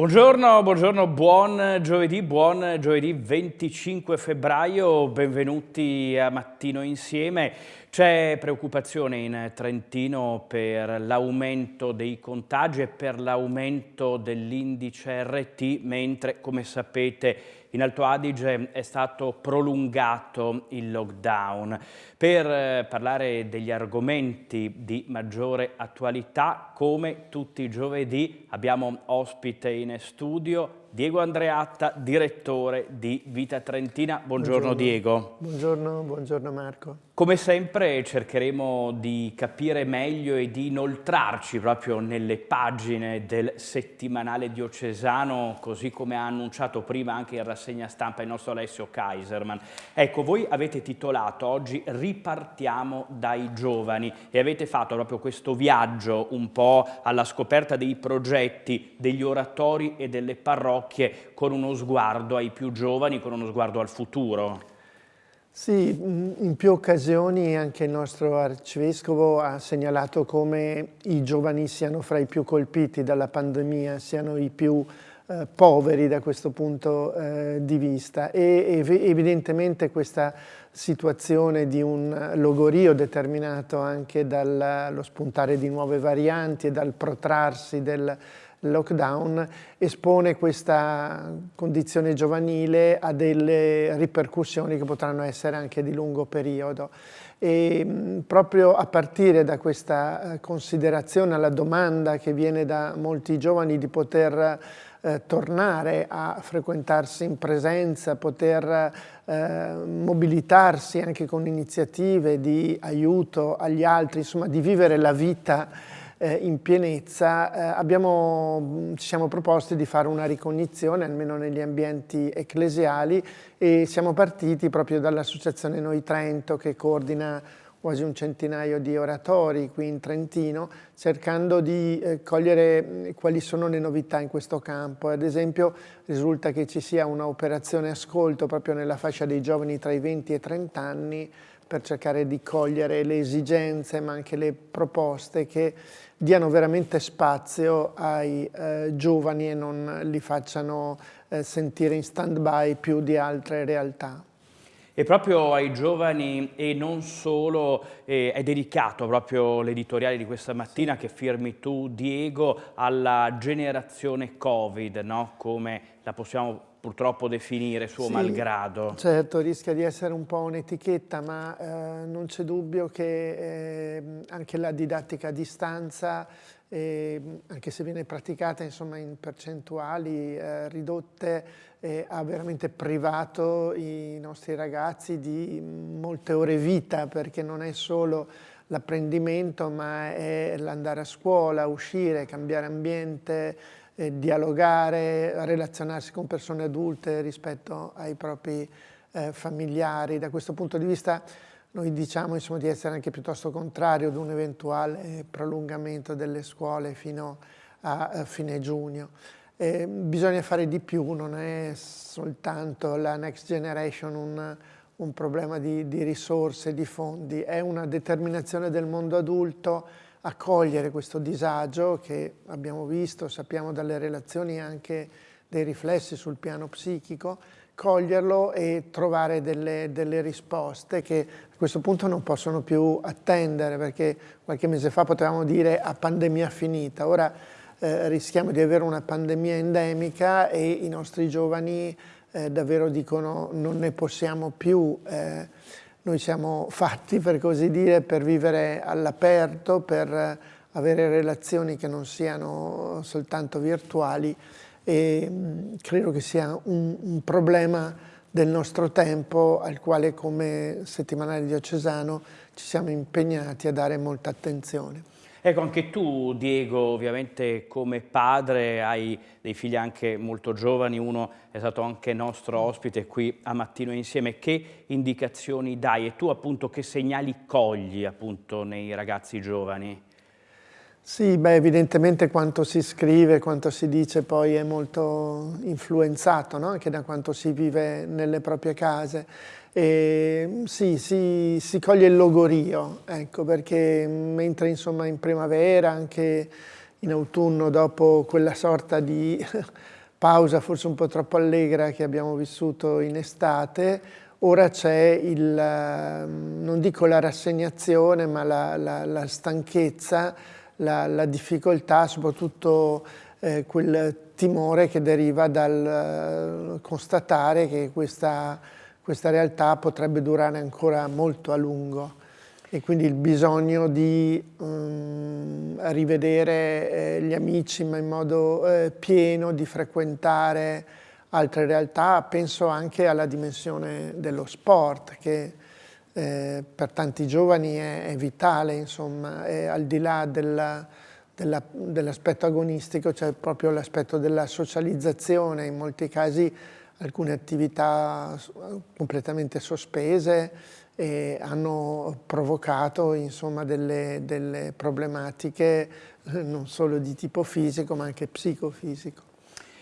Buongiorno, buongiorno, buon giovedì, buon giovedì 25 febbraio, benvenuti a Mattino Insieme. C'è preoccupazione in Trentino per l'aumento dei contagi e per l'aumento dell'indice RT, mentre, come sapete, in Alto Adige è stato prolungato il lockdown. Per eh, parlare degli argomenti di maggiore attualità, come tutti i giovedì, abbiamo ospite in studio Diego Andreatta, direttore di Vita Trentina. Buongiorno, buongiorno, Diego. Buongiorno, buongiorno Marco. Come sempre cercheremo di capire meglio e di inoltrarci proprio nelle pagine del settimanale diocesano, così come ha annunciato prima anche in rassegna stampa il nostro Alessio Kaiserman. Ecco, voi avete titolato oggi Ripartiamo dai giovani e avete fatto proprio questo viaggio un po' alla scoperta dei progetti degli oratori e delle parrocchie parrocchie con uno sguardo ai più giovani, con uno sguardo al futuro. Sì, in più occasioni anche il nostro arcivescovo ha segnalato come i giovani siano fra i più colpiti dalla pandemia, siano i più eh, poveri da questo punto eh, di vista e ev evidentemente questa situazione di un logorio determinato anche dallo spuntare di nuove varianti e dal protrarsi del lockdown espone questa condizione giovanile a delle ripercussioni che potranno essere anche di lungo periodo. E proprio a partire da questa eh, considerazione alla domanda che viene da molti giovani di poter eh, tornare a frequentarsi in presenza, poter eh, mobilitarsi anche con iniziative di aiuto agli altri, insomma di vivere la vita eh, in pienezza, eh, abbiamo, ci siamo proposti di fare una ricognizione, almeno negli ambienti ecclesiali, e siamo partiti proprio dall'Associazione Noi Trento che coordina quasi un centinaio di oratori qui in Trentino, cercando di eh, cogliere quali sono le novità in questo campo. Ad esempio risulta che ci sia un'operazione ascolto proprio nella fascia dei giovani tra i 20 e i 30 anni per cercare di cogliere le esigenze ma anche le proposte che diano veramente spazio ai eh, giovani e non li facciano eh, sentire in stand-by più di altre realtà. E proprio ai giovani e non solo eh, è dedicato proprio l'editoriale di questa mattina che firmi tu Diego alla generazione Covid, no? come la possiamo purtroppo definire suo sì, malgrado. Certo, rischia di essere un po' un'etichetta, ma eh, non c'è dubbio che eh, anche la didattica a distanza, eh, anche se viene praticata insomma, in percentuali eh, ridotte, eh, ha veramente privato i nostri ragazzi di molte ore vita, perché non è solo l'apprendimento, ma è l'andare a scuola, uscire, cambiare ambiente, eh, dialogare, relazionarsi con persone adulte rispetto ai propri eh, familiari. Da questo punto di vista noi diciamo insomma, di essere anche piuttosto contrario ad un eventuale prolungamento delle scuole fino a, a fine giugno. Eh, bisogna fare di più, non è soltanto la next generation un, un problema di, di risorse, di fondi, è una determinazione del mondo adulto a cogliere questo disagio che abbiamo visto, sappiamo dalle relazioni anche dei riflessi sul piano psichico, coglierlo e trovare delle, delle, risposte che a questo punto non possono più attendere perché qualche mese fa potevamo dire a pandemia finita, ora eh, rischiamo di avere una pandemia endemica e i nostri giovani eh, davvero dicono non ne possiamo più. Eh, noi siamo fatti, per così dire, per vivere all'aperto, per avere relazioni che non siano soltanto virtuali e credo che sia un, un problema del nostro tempo al quale come settimanale diocesano ci siamo impegnati a dare molta attenzione. Ecco, anche tu, Diego, ovviamente come padre hai dei figli anche molto giovani, uno è stato anche nostro ospite qui a Mattino Insieme. Che indicazioni dai e tu appunto che segnali cogli appunto nei ragazzi giovani? Sì, beh, evidentemente quanto si scrive, quanto si dice poi è molto influenzato no? anche da quanto si vive nelle proprie case. E, sì, si, si, coglie il logorio, ecco, perché mentre insomma in primavera, anche in autunno dopo quella sorta di pausa forse un po' troppo allegra che abbiamo vissuto in estate, ora c'è il, ehm, non dico la rassegnazione, ma la, la, la stanchezza, la, la, difficoltà, soprattutto eh, quel timore che deriva dal uh, constatare che questa, questa realtà potrebbe durare ancora molto a lungo. E quindi il bisogno di um, rivedere eh, gli amici ma in modo eh, pieno, di frequentare altre realtà, penso anche alla dimensione dello sport che eh, per tanti giovani è, è vitale, insomma, è al di là dell'aspetto agonistico c'è proprio l'aspetto della socializzazione, in molti casi alcune attività completamente sospese, e hanno provocato insomma, delle, delle problematiche eh, non solo di tipo fisico ma anche psicofisico.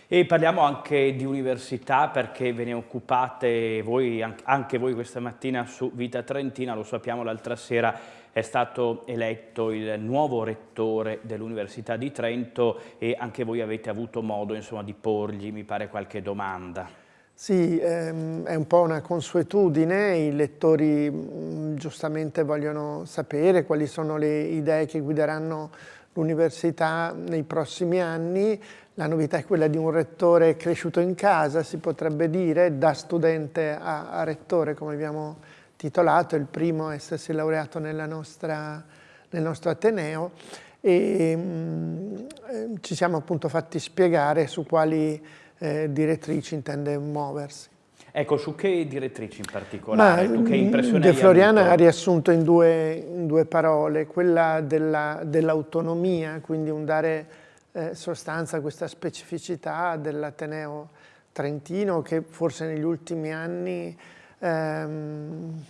E parliamo anche di università perché ve ne occupate voi, anche voi questa mattina su Vita Trentina, lo sappiamo l'altra sera è stato eletto il nuovo rettore dell'Università di Trento e anche voi avete avuto modo insomma, di porgli, mi pare, qualche domanda. Sì, ehm, è un po' una consuetudine, i lettori mm, giustamente vogliono sapere quali sono le idee che guideranno l'università nei prossimi anni. La novità è quella di un rettore cresciuto in casa, si potrebbe dire, da studente a, rettore, come abbiamo titolato, il primo a essersi laureato nostra, nel nostro Ateneo e mh, mm, eh, ci siamo appunto fatti spiegare su quali eh, direttrici intende muoversi. Ecco, su che direttrici in particolare? Ma, tu che impressione De Floriana ha riassunto in due, in due, parole, quella dell'autonomia, dell quindi un dare eh, sostanza a questa specificità dell'Ateneo Trentino che forse negli ultimi anni ehm,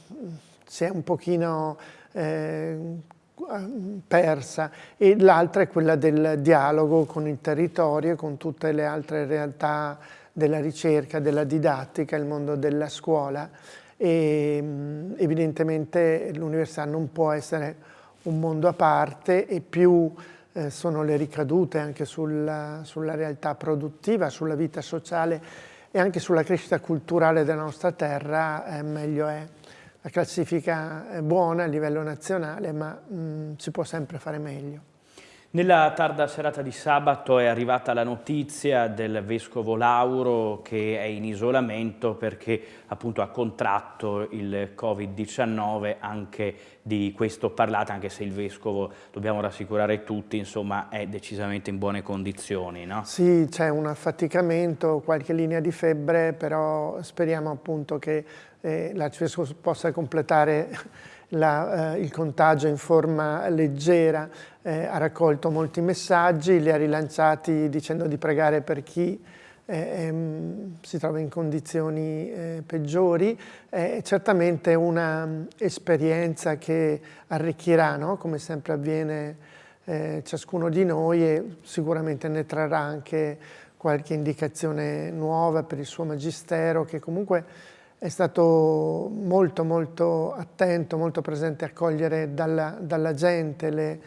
si è un pochino eh, persa e l'altra è quella del dialogo con il territorio e con tutte le altre realtà della ricerca, della didattica, il mondo della scuola e evidentemente l'università non può essere un mondo a parte e più eh, sono le ricadute anche sulla, sulla realtà produttiva, sulla vita sociale e anche sulla crescita culturale della nostra terra, eh, meglio è. La classifica è buona a livello nazionale, ma mh, si può sempre fare meglio. Nella tarda serata di sabato è arrivata la notizia del Vescovo Lauro che è in isolamento perché appunto ha contratto il Covid-19, anche di questo parlate, anche se il Vescovo, dobbiamo rassicurare tutti, insomma è decisamente in buone condizioni. No? Sì, c'è un affaticamento, qualche linea di febbre, però speriamo appunto che eh, l'Arcivescovo possa completare la, eh, il contagio in forma leggera, eh, ha raccolto molti messaggi, li ha rilanciati dicendo di pregare per chi eh, ehm, si trova in condizioni eh, peggiori. È certamente un'esperienza che arricchirà, no? come sempre avviene eh, ciascuno di noi e sicuramente ne trarrà anche qualche indicazione nuova per il suo magistero che comunque è stato molto molto attento, molto presente a cogliere dalla, dalla gente le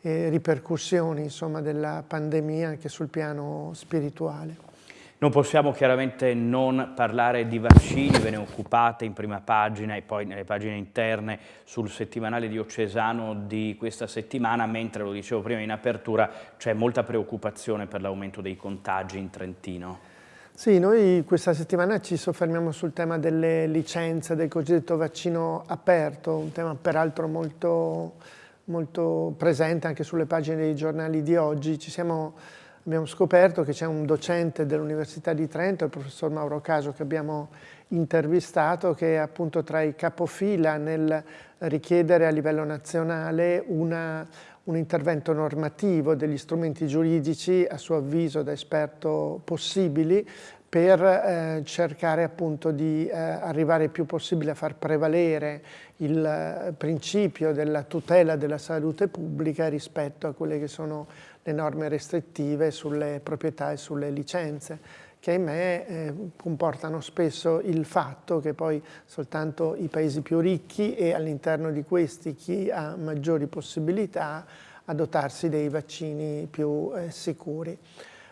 eh, ripercussioni insomma, della pandemia anche sul piano spirituale. Non possiamo chiaramente non parlare di vaccini, ve ne occupate in prima pagina e poi nelle pagine interne sul settimanale diocesano di questa settimana, mentre, lo dicevo prima in apertura, c'è molta preoccupazione per l'aumento dei contagi in Trentino. Sì, noi questa settimana ci soffermiamo sul tema delle licenze del cosiddetto vaccino aperto, un tema peraltro molto, molto presente anche sulle pagine dei giornali di oggi. Siamo, abbiamo scoperto che c'è un docente dell'Università di Trento, il professor Mauro Caso, che abbiamo intervistato, che è appunto tra i capofila nel richiedere a livello nazionale una, un intervento normativo degli strumenti giuridici, a suo avviso da esperto possibili, per eh, cercare appunto di eh, arrivare il più possibile a far prevalere il eh, principio della tutela della salute pubblica rispetto a quelle che sono le norme restrittive sulle proprietà e sulle licenze che ahimè eh, comportano spesso il fatto che poi soltanto i paesi più ricchi e all'interno di questi chi ha maggiori possibilità a dotarsi dei vaccini più eh, sicuri.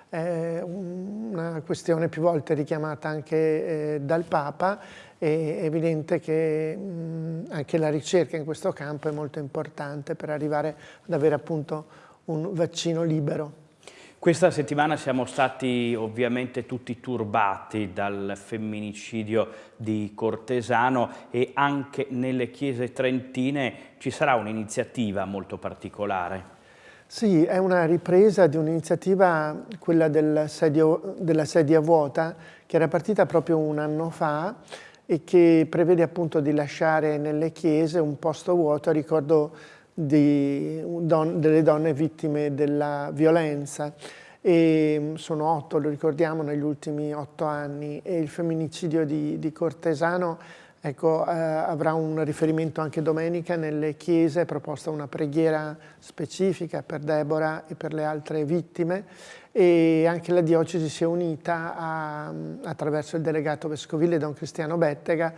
È una questione più volte richiamata anche eh, dal Papa, è evidente che mh, anche la ricerca in questo campo è molto importante per arrivare ad avere appunto un vaccino libero. Questa settimana siamo stati ovviamente tutti turbati dal femminicidio di Cortesano e anche nelle chiese trentine ci sarà un'iniziativa molto particolare. Sì, è una ripresa di un'iniziativa, quella del sedio, della sedia vuota, che era partita proprio un anno fa e che prevede appunto di lasciare nelle chiese un posto vuoto ricordo di, don, delle donne vittime della violenza. E mm, sono otto, lo ricordiamo, negli ultimi otto anni e il femminicidio di, di Cortesano ecco, eh, avrà un riferimento anche domenica nelle chiese, è proposta una preghiera specifica per Deborah e per le altre vittime e anche la diocesi si è unita a, attraverso il delegato vescovile Don Cristiano Bettega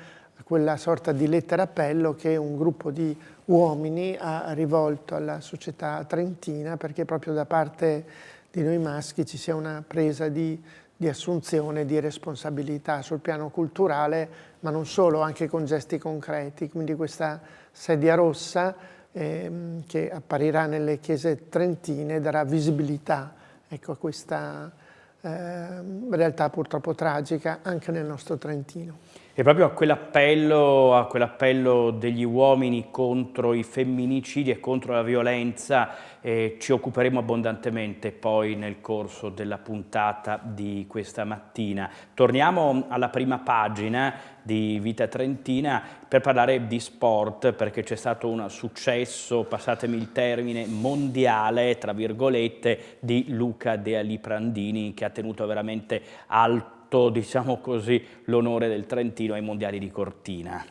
quella sorta di lettera appello che un gruppo di uomini ha rivolto alla società trentina perché proprio da parte di noi maschi ci sia una presa di, di assunzione di responsabilità sul piano culturale, ma non solo, anche con gesti concreti. Quindi questa sedia rossa ehm, che apparirà nelle chiese trentine darà visibilità ecco, a questa eh, realtà purtroppo tragica anche nel nostro Trentino. E proprio a quell'appello, quell degli uomini contro i femminicidi e contro la violenza eh, ci occuperemo abbondantemente poi nel corso della puntata di questa mattina. Torniamo alla prima pagina di Vita Trentina per parlare di sport perché c'è stato un successo, passatemi il termine, mondiale, tra virgolette, di Luca De Aliprandini che ha tenuto veramente alto fatto, diciamo così, l'onore del Trentino ai mondiali di Cortina.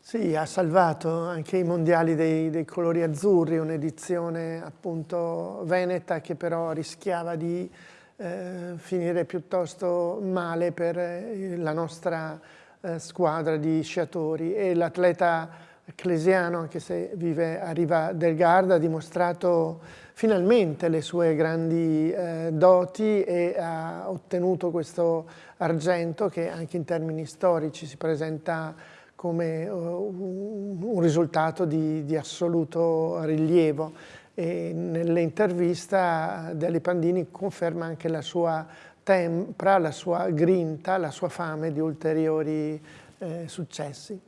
Sì, ha salvato anche i mondiali dei, dei colori azzurri, un'edizione appunto veneta che però rischiava di eh, finire piuttosto male per eh, la nostra eh, squadra di sciatori e l'atleta Ecclesiano, anche se vive a Riva del Garda, ha dimostrato finalmente le sue grandi eh, doti e ha ottenuto questo argento che anche in termini storici si presenta come uh, un risultato di, di assoluto rilievo. Nell'intervista Deli Pandini conferma anche la sua tempra, la sua grinta, la sua fame di ulteriori eh, successi.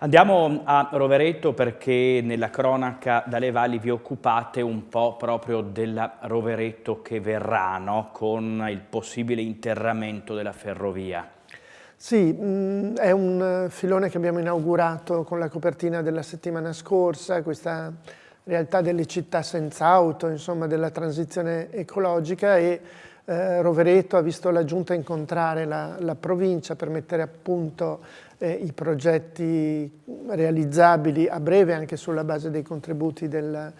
Andiamo a Rovereto perché nella cronaca dalle valli vi occupate un po' proprio della Rovereto che verrà, no? con il possibile interramento della ferrovia. Sì, mm, è un filone che abbiamo inaugurato con la copertina della settimana scorsa, questa realtà delle città senza auto, insomma della transizione ecologica e eh, Rovereto ha visto la giunta incontrare la, la provincia per mettere a punto eh, i progetti realizzabili a breve anche sulla base dei contributi del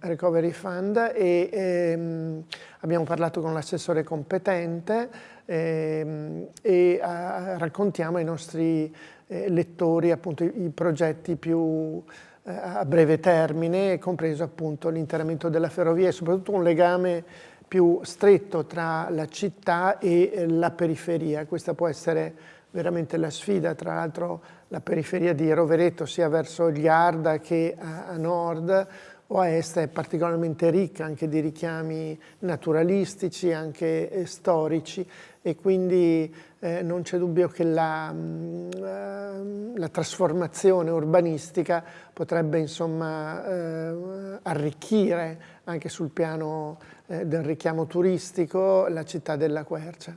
Recovery Fund e ehm, abbiamo parlato con l'assessore competente ehm, e a, raccontiamo ai nostri eh, lettori appunto i, i progetti più eh, a breve termine, compreso appunto l'interramento della ferrovia e soprattutto un legame più stretto tra la città e eh, la periferia. Questa può essere veramente la sfida, tra l'altro la periferia di Rovereto sia verso gli Arda che a, a nord o a est è particolarmente ricca anche di richiami naturalistici, anche eh, storici e quindi eh, non c'è dubbio che la, mh, mm, la, trasformazione urbanistica potrebbe insomma eh, arricchire anche sul piano eh, del richiamo turistico la città della Quercia.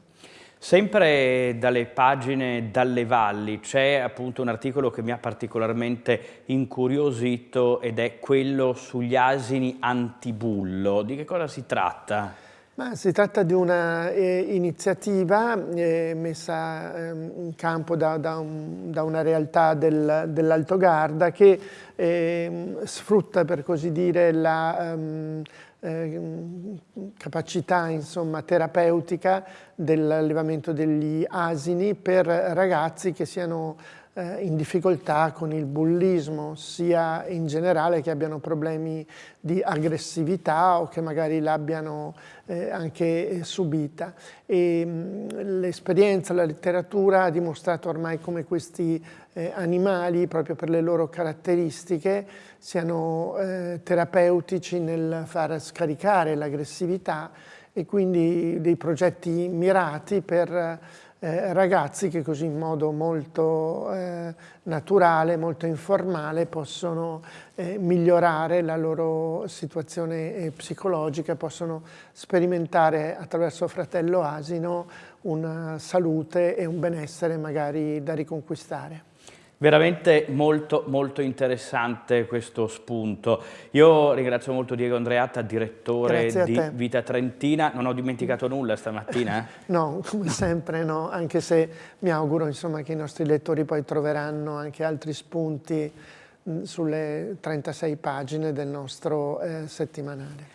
Sempre dalle pagine dalle valli c'è appunto un articolo che mi ha particolarmente incuriosito ed è quello sugli asini antibullo. Di che cosa si tratta? Ma si tratta di un'iniziativa eh, eh, messa eh, in campo da, da, un, da una realtà del, dell'Alto Garda che ehm, sfrutta per così dire la ehm, Ehm, capacità insomma, terapeutica dell'allevamento degli asini per ragazzi che siano eh, in difficoltà con il bullismo, sia in generale che abbiano problemi di aggressività o che magari l'abbiano eh, anche subita. L'esperienza, la letteratura ha dimostrato ormai come questi eh, animali, proprio per le loro caratteristiche, siano eh, terapeutici nel far scaricare l'aggressività e quindi dei progetti mirati per eh, ragazzi che così in modo molto eh, naturale, molto informale possono eh, migliorare la loro situazione eh, psicologica, possono sperimentare attraverso Fratello Asino una salute e un benessere magari da riconquistare. Veramente molto molto interessante questo spunto. Io ringrazio molto Diego Andreatta, direttore di Vita Trentina. Non ho dimenticato nulla stamattina? Eh? no, come sempre no, anche se mi auguro insomma, che i nostri lettori poi troveranno anche altri spunti sulle 36 pagine del nostro eh, settimanale.